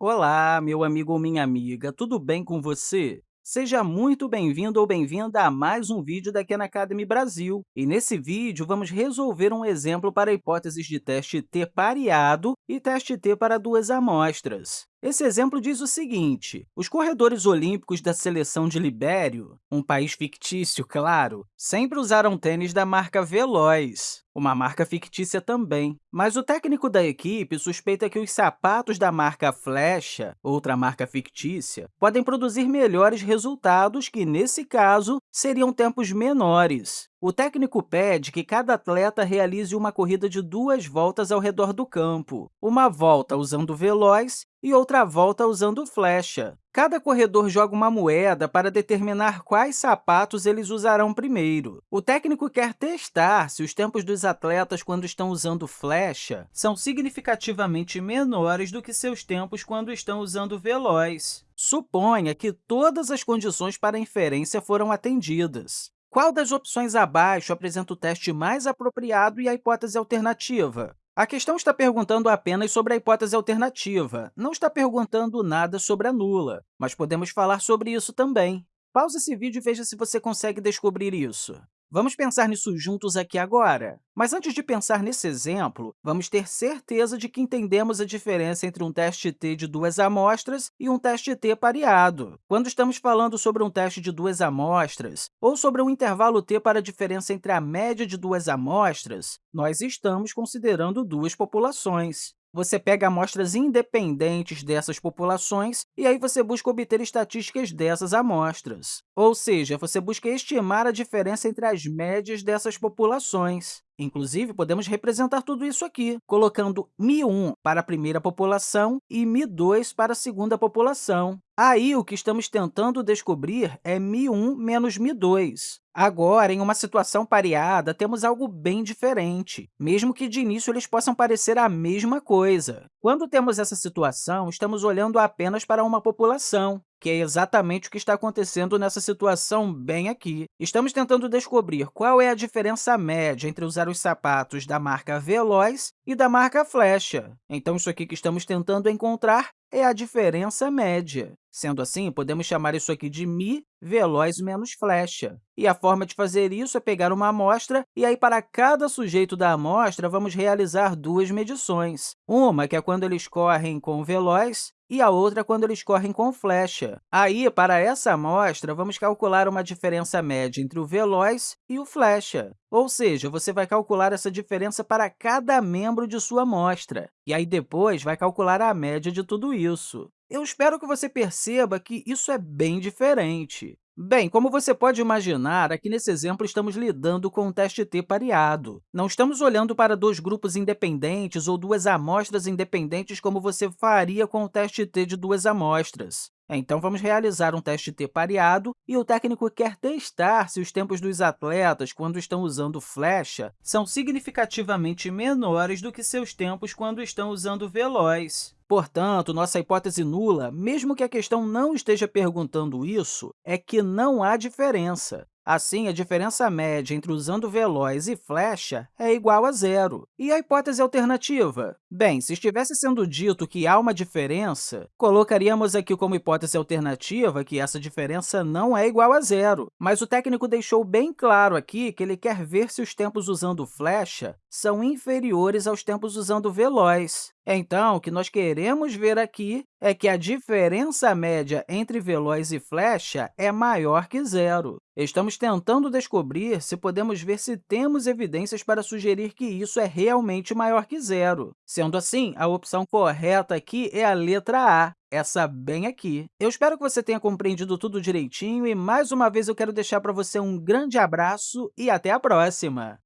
Olá, meu amigo ou minha amiga, tudo bem com você? Seja muito bem-vindo ou bem-vinda a mais um vídeo da Khan Academy Brasil. E nesse vídeo, vamos resolver um exemplo para hipóteses de teste T pareado e teste T para duas amostras. Esse exemplo diz o seguinte, os corredores olímpicos da seleção de Libério, um país fictício, claro, sempre usaram tênis da marca Veloz, uma marca fictícia também. Mas o técnico da equipe suspeita que os sapatos da marca Flecha, outra marca fictícia, podem produzir melhores resultados que, nesse caso, seriam tempos menores. O técnico pede que cada atleta realize uma corrida de duas voltas ao redor do campo, uma volta usando veloz e outra volta usando flecha. Cada corredor joga uma moeda para determinar quais sapatos eles usarão primeiro. O técnico quer testar se os tempos dos atletas quando estão usando flecha são significativamente menores do que seus tempos quando estão usando veloz. Suponha que todas as condições para inferência foram atendidas. Qual das opções abaixo apresenta o teste mais apropriado e a hipótese alternativa? A questão está perguntando apenas sobre a hipótese alternativa, não está perguntando nada sobre a nula, mas podemos falar sobre isso também. Pause esse vídeo e veja se você consegue descobrir isso. Vamos pensar nisso juntos aqui agora. Mas antes de pensar nesse exemplo, vamos ter certeza de que entendemos a diferença entre um teste T de duas amostras e um teste T pareado. Quando estamos falando sobre um teste de duas amostras ou sobre um intervalo T para a diferença entre a média de duas amostras, nós estamos considerando duas populações. Você pega amostras independentes dessas populações e aí você busca obter estatísticas dessas amostras. Ou seja, você busca estimar a diferença entre as médias dessas populações. Inclusive, podemos representar tudo isso aqui, colocando Mi1 para a primeira população e Mi2 para a segunda população. Aí, o que estamos tentando descobrir é Mi1 menos Mi2. Agora, em uma situação pareada, temos algo bem diferente, mesmo que de início eles possam parecer a mesma coisa. Quando temos essa situação, estamos olhando apenas para uma população, que é exatamente o que está acontecendo nessa situação bem aqui. Estamos tentando descobrir qual é a diferença média entre usar os sapatos da marca Veloz e da marca Flecha. Então, isso aqui que estamos tentando encontrar é a diferença média. Sendo assim, podemos chamar isso aqui de mi veloz menos flecha. E a forma de fazer isso é pegar uma amostra e aí, para cada sujeito da amostra, vamos realizar duas medições. Uma, que é quando eles correm com veloz, e a outra quando eles correm com flecha. Aí, para essa amostra, vamos calcular uma diferença média entre o veloz e o flecha. Ou seja, você vai calcular essa diferença para cada membro de sua amostra, e aí depois vai calcular a média de tudo isso. Eu espero que você perceba que isso é bem diferente. Bem, como você pode imaginar, aqui nesse exemplo estamos lidando com um teste T pareado. Não estamos olhando para dois grupos independentes ou duas amostras independentes como você faria com o teste T de duas amostras. Então, vamos realizar um teste T pareado e o técnico quer testar se os tempos dos atletas, quando estão usando flecha, são significativamente menores do que seus tempos quando estão usando veloz. Portanto, nossa hipótese nula, mesmo que a questão não esteja perguntando isso, é que não há diferença. Assim, a diferença média entre usando veloz e flecha é igual a zero. E a hipótese alternativa? Bem, se estivesse sendo dito que há uma diferença, colocaríamos aqui como hipótese alternativa que essa diferença não é igual a zero. Mas o técnico deixou bem claro aqui que ele quer ver se os tempos usando flecha são inferiores aos tempos usando veloz. Então, o que nós queremos ver aqui é que a diferença média entre veloz e flecha é maior que zero. Estamos tentando descobrir se podemos ver se temos evidências para sugerir que isso é realmente maior que zero. Sendo assim, a opção correta aqui é a letra A, essa bem aqui. Eu espero que você tenha compreendido tudo direitinho e, mais uma vez, eu quero deixar para você um grande abraço e até a próxima!